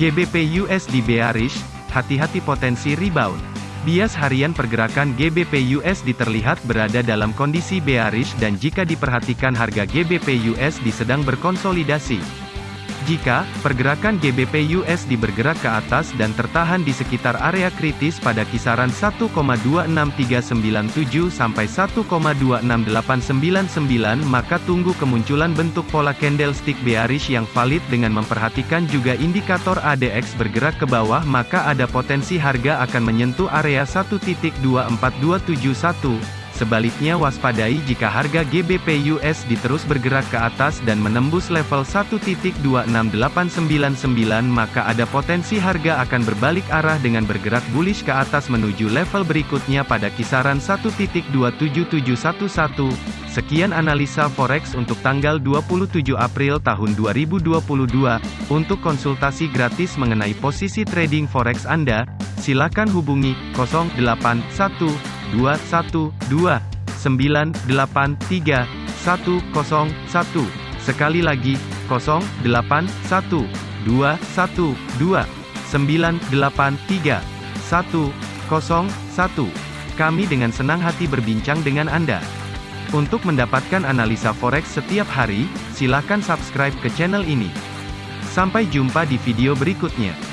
GBP USD bearish, hati-hati potensi rebound. Bias harian pergerakan GBP USD terlihat berada dalam kondisi bearish dan jika diperhatikan harga GBP USD sedang berkonsolidasi. Jika pergerakan GBP USD bergerak ke atas dan tertahan di sekitar area kritis pada kisaran 1,26397 sampai 1,26899 maka tunggu kemunculan bentuk pola candlestick bearish yang valid dengan memperhatikan juga indikator ADX bergerak ke bawah maka ada potensi harga akan menyentuh area 1.24271 Sebaliknya waspadai jika harga GBP USD terus bergerak ke atas dan menembus level 1.26899 maka ada potensi harga akan berbalik arah dengan bergerak bullish ke atas menuju level berikutnya pada kisaran 1.27711. Sekian analisa forex untuk tanggal 27 April tahun 2022. Untuk konsultasi gratis mengenai posisi trading forex Anda, silakan hubungi 081 212 983 101. Sekali lagi, 081 212 983 101. Kami dengan senang hati berbincang dengan Anda. Untuk mendapatkan analisa forex setiap hari, silakan subscribe ke channel ini. Sampai jumpa di video berikutnya.